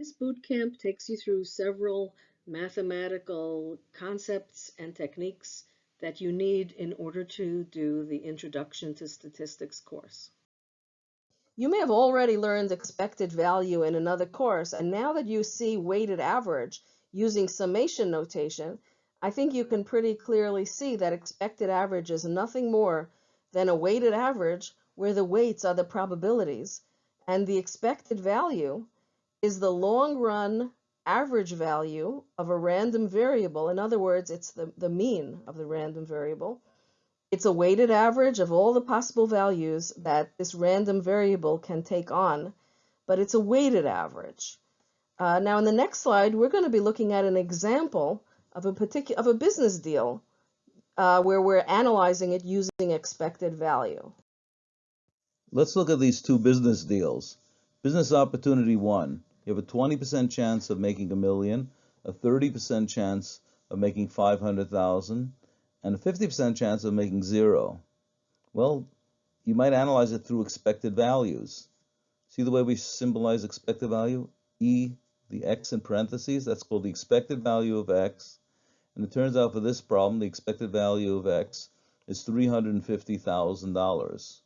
This boot camp takes you through several mathematical concepts and techniques that you need in order to do the Introduction to Statistics course. You may have already learned expected value in another course, and now that you see weighted average using summation notation, I think you can pretty clearly see that expected average is nothing more than a weighted average where the weights are the probabilities, and the expected value is the long run average value of a random variable. In other words, it's the, the mean of the random variable it's a weighted average of all the possible values that this random variable can take on, but it's a weighted average. Uh, now in the next slide, we're going to be looking at an example of a particular of a business deal uh, where we're analyzing it using expected value. Let's look at these two business deals. Business opportunity one, you have a 20% chance of making a million, a 30% chance of making 500,000, and a 50% chance of making zero. Well, you might analyze it through expected values. See the way we symbolize expected value? E, the x in parentheses, that's called the expected value of x. And it turns out for this problem, the expected value of x is $350,000.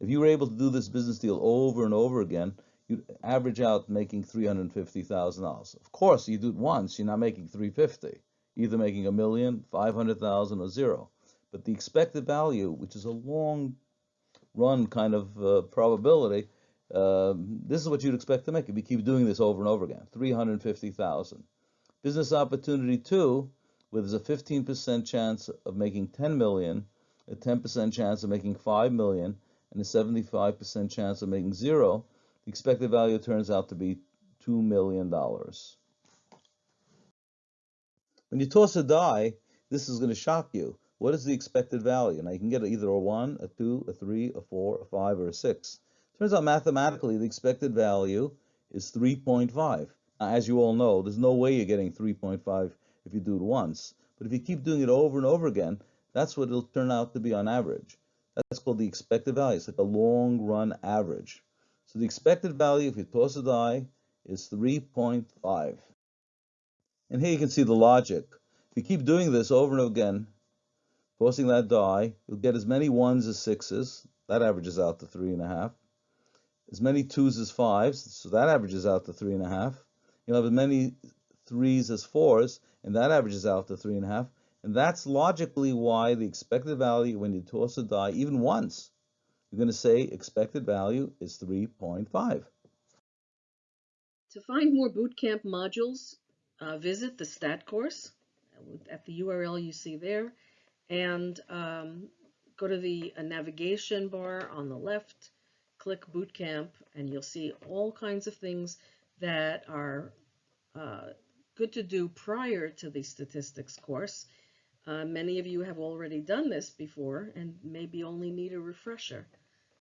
If you were able to do this business deal over and over again, you'd average out making $350,000. Of course, you do it once, you're not making 350 either making a million, 500,000 or zero. But the expected value, which is a long run kind of uh, probability, uh, this is what you'd expect to make if you keep doing this over and over again, 350,000. Business opportunity two, where there's a 15% chance of making 10 million, a 10% chance of making 5 million, and a 75% chance of making zero, expected value turns out to be $2 million. When you toss a die, this is going to shock you. What is the expected value? Now you can get either a 1, a 2, a 3, a 4, a 5, or a 6. Turns out mathematically the expected value is 3.5. As you all know, there's no way you're getting 3.5 if you do it once. But if you keep doing it over and over again, that's what it'll turn out to be on average. That's called the expected value. It's like a long run average. So the expected value, if you toss a die, is 3.5. And here you can see the logic. If you keep doing this over and over again, tossing that die, you'll get as many ones as sixes. That averages out to three and a half. As many twos as fives, so that averages out to three and a half. You'll have as many threes as fours, and that averages out to three and a half. And that's logically why the expected value when you toss a die, even once, you're going to say expected value is 3.5. To find more bootcamp modules, uh, visit the STAT course at the URL you see there and um, go to the uh, navigation bar on the left, click Bootcamp, and you'll see all kinds of things that are uh, good to do prior to the statistics course. Uh, many of you have already done this before and maybe only need a refresher.